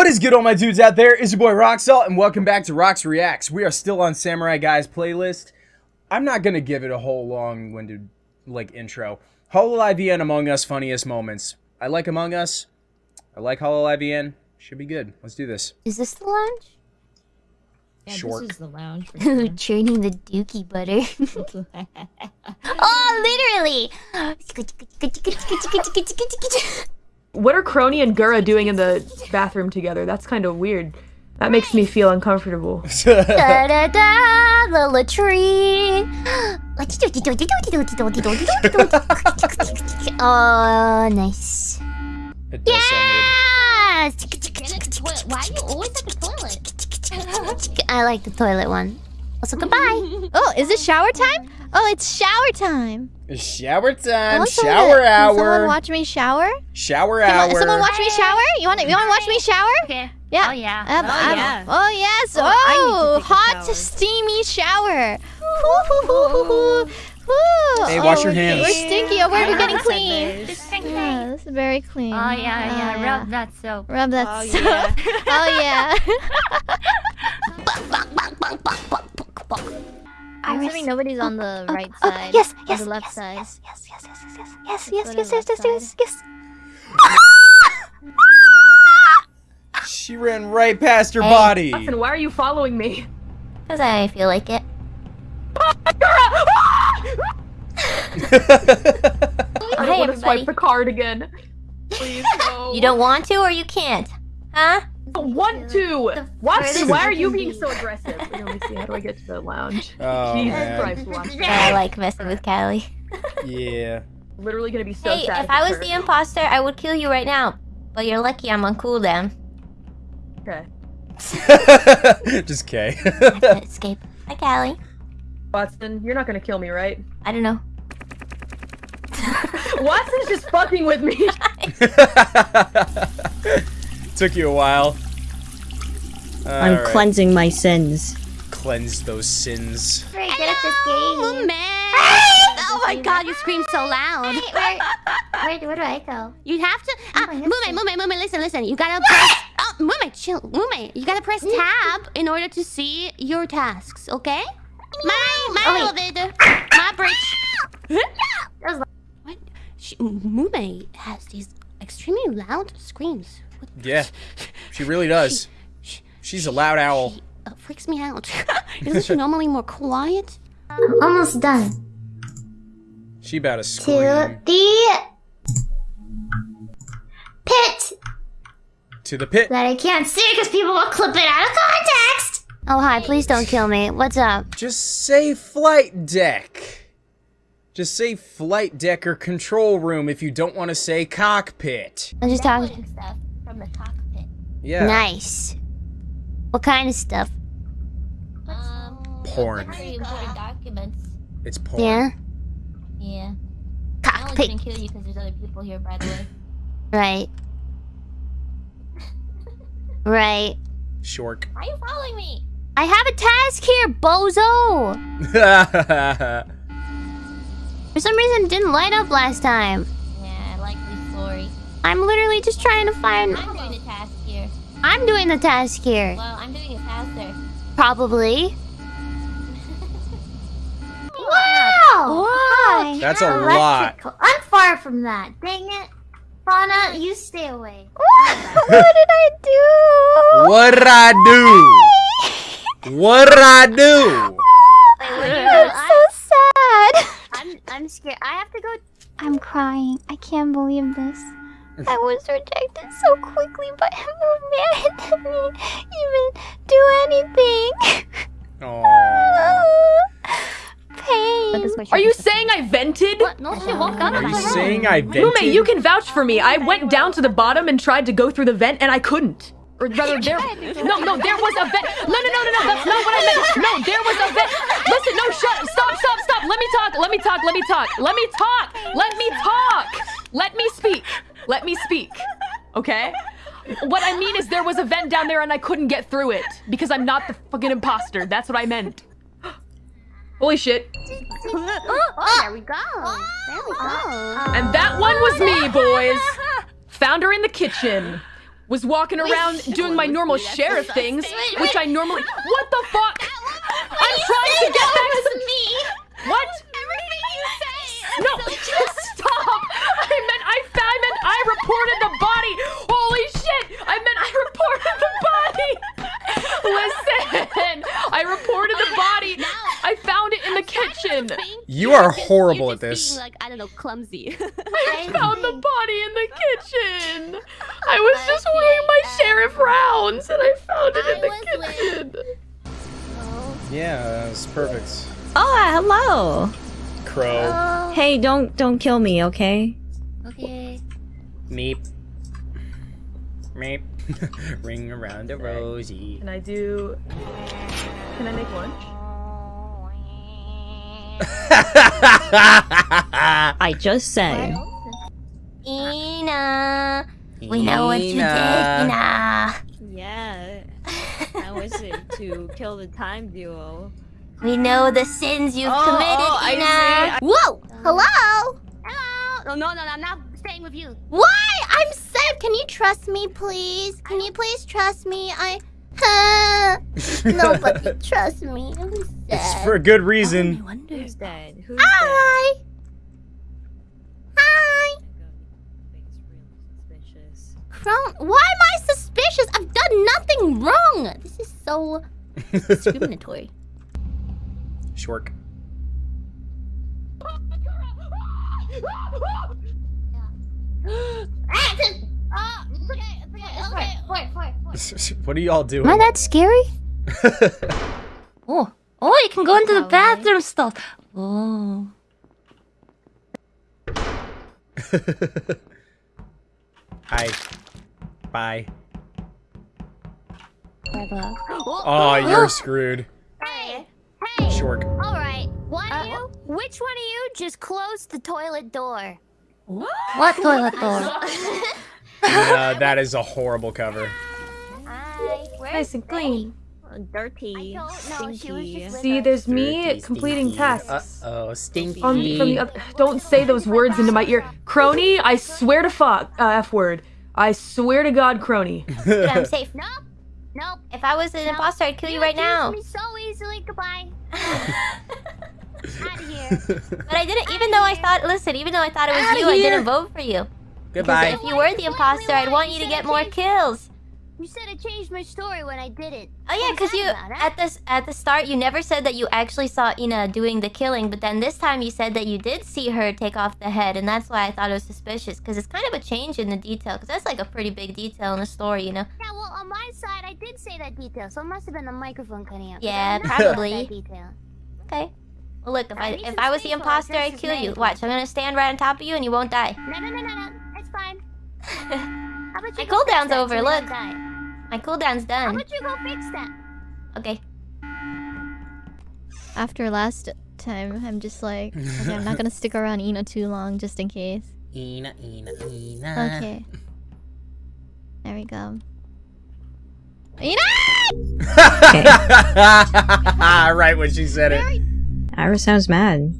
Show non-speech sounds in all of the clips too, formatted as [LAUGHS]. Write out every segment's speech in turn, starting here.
What is good all my dudes out there? It's your boy Roxalt and welcome back to Rox Reacts. We are still on Samurai Guys playlist. I'm not gonna give it a whole long-winded like intro. Hololive EN Among Us funniest moments. I like Among Us. I like Hololive EN. Should be good. Let's do this. Is this the lounge? Yeah, Short. this is the lounge. For Ooh, sure. churning the dookie butter. oh, literally! What are Kronii and Gura doing in the bathroom together? That's kind of weird. That makes me feel uncomfortable. da da da, the latrine. oh, nice. It does sound Yes! Get at the toilet. Why are you always at the toilet? I like the toilet one. Also, goodbye. Oh, is it shower time? Oh, it's shower time. Weird. Shower time. Someone- Shower Can someone hour. watch me shower? Shower Come on, hour. someone watch me shower? You want to? You want to watch me shower? Okay. Yeah. Oh, yeah. Um, Oh, um, yeah. oh yes. Oh, Oh, I need to take a hot, shower. steamy shower. [LAUGHS] Hey, wash Oh, your hands. We're stinky. Oh, we're I getting clean. Yeah, this is very clean. Oh, yeah, yeah. Oh, Rub that soap. Rub that. Oh, soap. yeah. [LAUGHS] oh yeah. [LAUGHS] I'm Iris. assuming nobody's oh, on the Oh, right oh, side. yes, or yes, the left yes, side. Yes, yes, yes, yes, yes, yes, yes, yes, yes, yes, yes, yes, yes. She ran right past her Hey. body. Watson, why are you following me? Because I feel like it. Oh, [LAUGHS] I hey, want to swipe the card again. Please, no. [LAUGHS] You don't want to or you can't? Huh? Don't want to. Watson, why are you you being so aggressive? Wait, [LAUGHS] let me see. How do I get to the lounge? Oh, [LAUGHS] Jesus man. Christ, Watson. I like messing with Calli. [LAUGHS] Yeah. Literally gonna be so Hey, sad. if I was it's the imposter, I would kill you right now. But you're lucky I'm on cooldown. Okay. Just K. I can escape. Hi, Calli. Watson, you're not gonna kill me, right? I don't know. Watson's just fucking with me. Took you a while. I'm Alright. cleansing my sins. Cleanse those sins. Very good at this game. man. Oh my god, you scream so loud. Where, where, where do I go? You have to. Oh, ah, my Mumei. Mumei, Mumei, listen, listen. You gotta [LAUGHS] press. Oh, Mumei, chill. Mumei, you gotta press tab in order to see your tasks, okay? My, my Oh, elevator. My bridge. [LAUGHS] what? She, Mumei has these extremely loud screams. What- Yeah, she really does. She, She's a loud owl. she uh, freaks me out. [LAUGHS] Isn't she normally more quiet? Almost done. She about to scream. To the pit To the pit. that I can't see because people will clip it out of context. Oh hi, please don't kill me. What's up? Just say flight deck. Just say flight deck or control room if you don't want to say cockpit. I'm just talking. stuff from the cockpit. Yeah. Nice. What kind of stuff? Um, Porn. very important documents. It's porn. Yeah. Yeah. I only didn't kill you because there's other people here, by the way. Right. Right. Shork. Why are you following me? I have a task here, bozo. [LAUGHS] For some reason, it didn't light up last time. Yeah, likely story. I'm literally just trying to find. I'm I'm doing the task here. Well, I'm doing it faster. Probably. [LAUGHS] Wow! Why? That's a lot. I'm far from that. Dang it. Fauna, you stay away. [LAUGHS] what did I do? What did I do? what did I do? Wait, what are you I'm so sad. I'm, I'm scared. I have to go. I'm crying. I can't believe this. I was rejected so quickly by a man [LAUGHS] that me even do anything. Aww. Pain. Are you saying I vented? What? No, she woke up. Are you saying I vented? Mumei, you can vouch for me. I went down to the bottom and tried to go through the vent, and I couldn't. Or rather, there. No, no, there was a vent. No, no, no, no, no. That's not what I meant. No, there was a vent. Listen, no, shut. Stop, stop, stop. Let me talk. Let me talk. Let me talk. Let me talk. Let me talk. Let me speak. Let me speak. Okay? What I mean is there was a vent down there and I couldn't get through it because I'm not the fucking imposter. That's what I meant. Holy shit. Oh, there we go. There we go. And that one was me, boys. Found her in the kitchen. was walking around doing my normal sheriff things, which I normally. What the fuck? I'm trying to get back to. What? Everything you say. No, just stop! I meant I, I meant I reported the body. Holy shit! I meant I reported the body. Listen, I reported the body. I found it in the kitchen. You are horrible at this. Being, like I don't know, clumsy. [LAUGHS] [LAUGHS] I found the body in the kitchen. I was just wearing my sheriff rounds and I found it in the kitchen. Yeah, that's perfect. Oh, uh, hello. Crow. Hey, don't don't kill me, okay? okay. Meep. Meep. [LAUGHS] Ring around the rosy. Can I do? Can I make lunch? [LAUGHS] I just say. Ina, we know what you did, Ina. Yeah. That was it [LAUGHS] to kill the time duo. We know the sins you've Oh, committed, oh, I Ina. see. Whoa! Hello? Hello. No, no, no, I'm not staying with you. Why? I'm sad. Can you trust me, please? Can you please trust me? I. [LAUGHS] Nobody trusts me. I'm sad. It's for a good reason. Oh, Who's dead? Who's Hi. dead? Hi. Suspicious. Crown. Why am I suspicious? I've done nothing wrong. This is so discriminatory. [LAUGHS] Shork. [LAUGHS] [LAUGHS] what are y'all doing? Am I that scary? [LAUGHS] oh. Oh, you can go into the bathroom stuff. Oh. [LAUGHS] Hi. Bye. Bye-bye. Oh, you're oh. screwed. Hey, hey. Shork. All right. One uh, of you, which one of you just closed the toilet door? What toilet door? Uh, that is a horrible cover. Hi. Nice and clean. Dirty. I don't know. She was Stinky. just See, us. there's me completing tasks. oh, stinky. On, from the other, don't say those words into my ear, Kronii. I swear to fuck, uh, f word. I swear to God, Kronii. [LAUGHS] I'm safe. Nope. Nope. If I was an Nope. imposter, I'd kill you right accused now. me so easily. Goodbye. [LAUGHS] Out of here. [LAUGHS] But I didn't, even though I thought, listen, even though I thought it was Outta you, I didn't vote for you. Goodbye. If you were the imposter, I'd want you to get more kills. You said I changed my story when I did it. Oh yeah, because you that about, huh? at this at the start you never said that you actually saw Ina doing the killing, but then this time you said that you did see her take off the head, and that's why I thought it was suspicious. Because it's kind of a change in the detail. Because that's like a pretty big detail in the story, you know. Yeah, well, on my side, I did say that detail, so it must have been the microphone cutting out. Yeah, I did not say probably. That detail. Okay. Well, look, if I I if I was the space while I imposter, I'd kill you. Watch, I'm gonna stand right on top of you, and you won't die. No, no, no, no, no. It's fine. How about My you go cooldown's over, so we don't look. My cooldown's done. How about you go fix that? Okay. After last time, I'm just like, okay, I'm not gonna [LAUGHS] stick around Ina too long just in case. Ina, Ina, Ina. Okay. There we go. Ina! [LAUGHS] right when she said it. Ira sounds mad.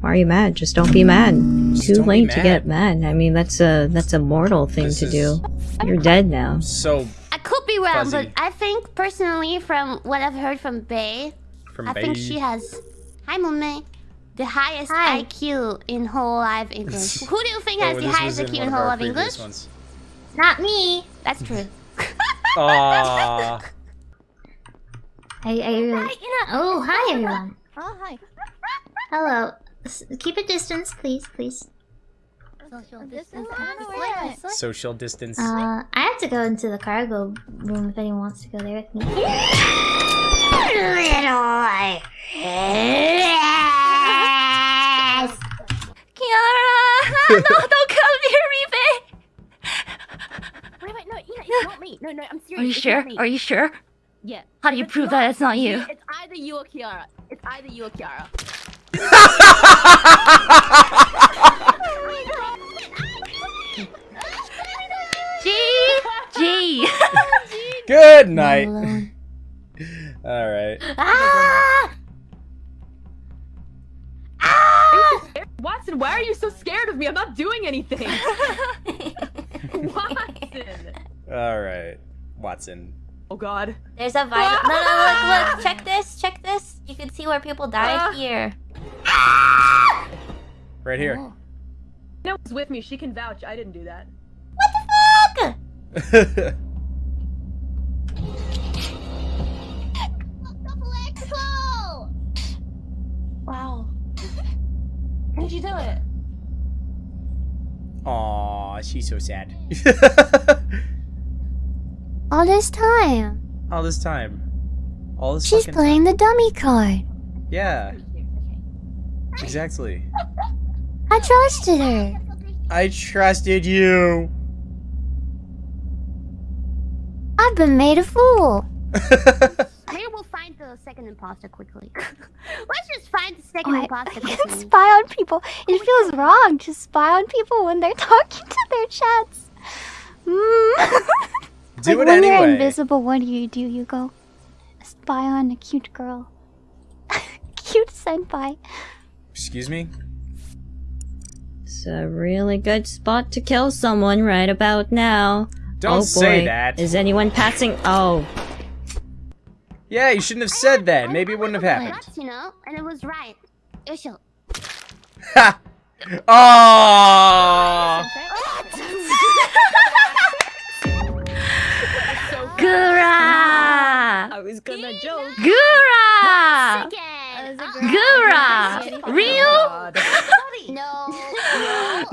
Why are you mad? Just don't be mad. Just Too late to get mad. I mean, that's a that's a mortal thing This to is- do. You're dead now. So I could be wrong, Fuzzy. but I think personally, from what I've heard from Bae, from I think she has. Hi, Mumei. The highest Hi. IQ in Hololive English. [LAUGHS] Who do you think Oh, has the highest in IQ in whole our live English? ones. Not me. That's true. Aww. I, I really. Oh, hi everyone. Oh, hi. Hello. S- keep a distance, please, please. Social distance. I Social distance. Uh, I have to go into the cargo room if anyone wants to go there with me. Little Kiara! [LAUGHS] no, don't come near me, babe! Wait, wait, no, Ina, it's not me. No, no, I'm serious. Are you it's sure? Are you sure? Yeah. How do you prove that it's not you? It's either you or Kiara. It's either you or Kiara. G! G! Good night. [LAUGHS] All right. ah! Ah! Watson, why are you so scared of me? I'm not doing anything. [LAUGHS] Watson. All right, Watson. Oh god. There's a vital. No, no, look, look. Check this. Check this. You can see where people died Ah. here. [LAUGHS] Right here. Oh. No was with me. She can vouch. I didn't do that. What the fuck! [LAUGHS] Wow. How'd you do it? Aw, she's so sad. [LAUGHS] All this time, All this time. All this she's fucking playing the dummy card. Yeah. Exactly. I trusted her. I trusted you. I've been made a fool. [LAUGHS] Maybe we'll find the second imposter quickly. [LAUGHS] Let's just find the second What? imposter [LAUGHS] I can't spy on people. It feels wrong to spy on people when they're talking to their chats. Mm. Do like it when you're invisible, what do you do? You go spy on a cute girl. cute senpai. Excuse me? It's a really good spot to kill someone right about now. Don't oh, say that. Is anyone passing? Oh, Yeah, you shouldn't have said that. Maybe it wouldn't have happened. Nuts, you know, and it was right. Yosho. Ha! Aww. [LAUGHS] Gura! I was gonna joke. Gura! Gura! Real? No.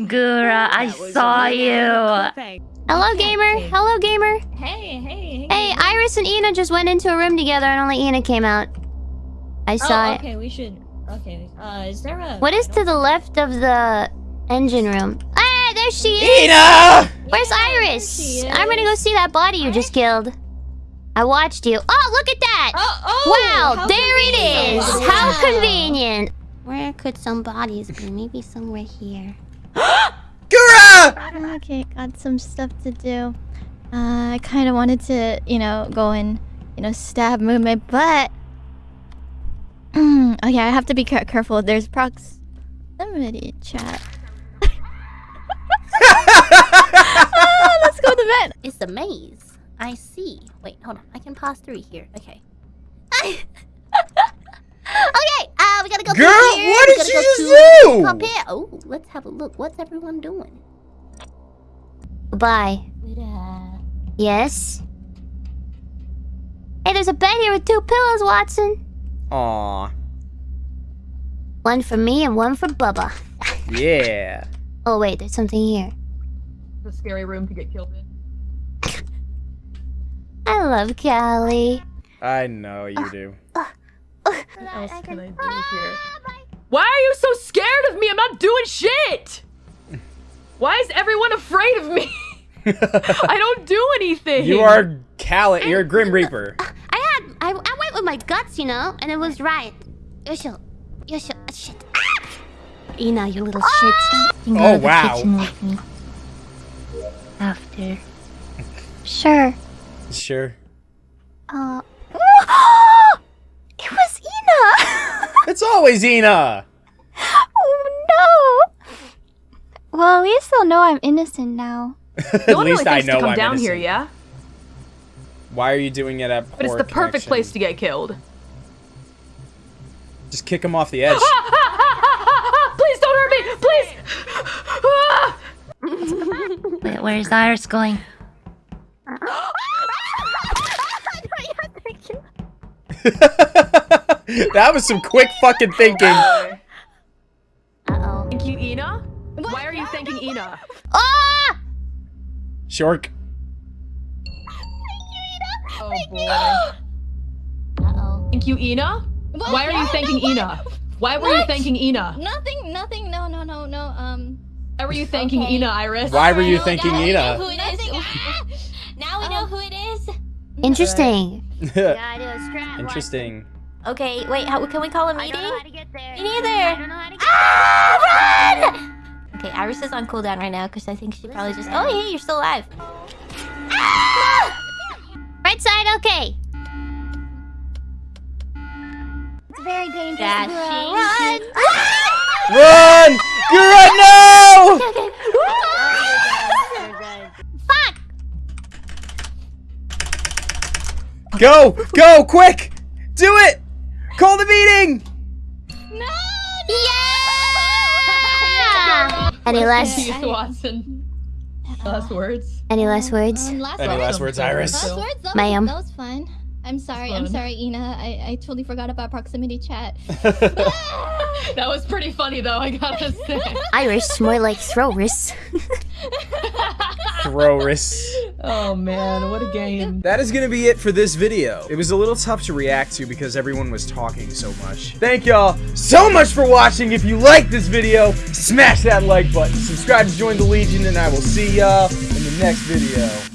Gura, I saw you. Hello, gamer. Hello, gamer. Hey, hey, Hey, Hey, Iris and Ina just went into a room together, and only Ina came out. I saw Oh, it. okay, we should. Okay, uh, is there a. What is to the left of the engine room? Hey, there she is. Ina! Where's Yeah, Iris? is. I'm gonna go see that body you just killed. I watched you. Oh, look at that! Oh, oh! wow, how there it is. convenient. How Wow. convenient. Where could some bodies be? Maybe somewhere here. [GASPS] Gura! Okay, got some stuff to do. Uh, I kind of wanted to, you know, go and, you know, stab movement, but. [CLEARS THROAT] okay, I have to be careful. There's proximity chat. Ah, [LAUGHS] [LAUGHS] let's go to the vent. It's a maze. I see. Wait, hold on. I can pass through here. Okay. [LAUGHS] okay, uh, we gotta go Girl, through here. what we did gotta you just do? Up here. Oh, let's have a look. What's everyone doing? Goodbye. Yes. Hey, there's a bed here with two pillows, Watson. Aw. One for me and one for Bubba. [LAUGHS] Yeah. Oh wait, there's something here. It's a scary room to get killed in. I love Calli. I know you do. What else can I do here? Why are you so scared of me? I'm not doing shit! Why is everyone afraid of me? [LAUGHS] I don't do anything! you are Cal. You're a Grim Reaper. I had I, I went with my guts, you know, and it was right. Yosho, Yosho, uh, shit. Ah! Ina, you little shit. You can Oh, wow. kitchen with me. After. Sure. Sure. Uh. it was Ina! It's always Ina. oh no! Well, at least they'll know I'm innocent now. At No least really I know to come I'm down here, yeah? Why are you doing it at But it's the perfect connection? place to get killed. Just kick him off the edge. Please don't hurt me! Please! Wait, where's Iris going? [LAUGHS] that was some quick fucking thinking. Uh-oh. Thank you, Ina? Why are you thanking Ina? Ah! Shork. Oh boy. Uh-oh. Thank you, Ina? Why are you thanking Ina? Why were you thanking Ina? Nothing, nothing, no, no, no, no, um... Why were you thanking Okay. Ina, Iris? Why were you now- thanking Ina? who it is. Now we know who it is. [LAUGHS] Interesting. Gotta do a strat. Interesting. Okay, wait, how, can we call a meeting? don't know how to get there. Me neither. I don't know how to get Ah, run! [LAUGHS] Okay, Iris is on cooldown right now because I think she probably just. Oh, hey, you're still alive. Right side, okay. It's very dangerous. Dashing. Run! [LAUGHS] Run! Gura, no! Fuck! Go! Go! Quick! Do it! Call the meeting! No! Yeah! Any last Keith Watson. Last words. any last words? Um, last Any last words, Iris? Last words? That, Ma'am. was, that was fun. I'm sorry. I'm sorry, Ina. I, I totally forgot about proximity chat. [LAUGHS] [LAUGHS] That was pretty funny though, I gotta say. Iris, more like throwers. Throwris. Oh man, what a oh, game. That is gonna be it for this video. It was a little tough to react to because everyone was talking so much. Thank y'all so much for watching. If you liked this video, smash that like button. Subscribe to join the Legion, and I will see y'all in the next video.